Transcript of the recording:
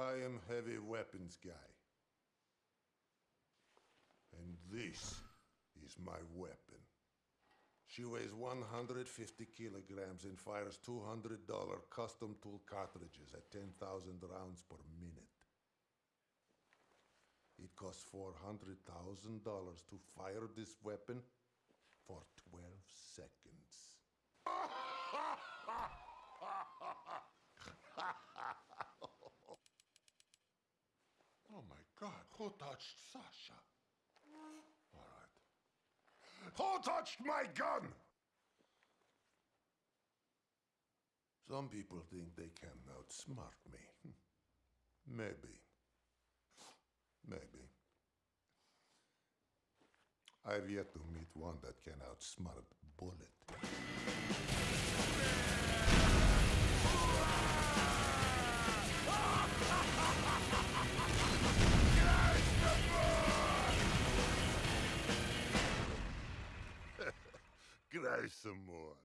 I am heavy weapons guy. And this is my weapon. She weighs 150 kilograms and fires $200 custom tool cartridges at 10,000 rounds per minute. It costs $400,000 to fire this weapon who touched Sasha? All right. Who touched my gun? Some people think they can outsmart me. Maybe. Maybe. I've yet to meet one that can outsmart Bullet. Grijs some more.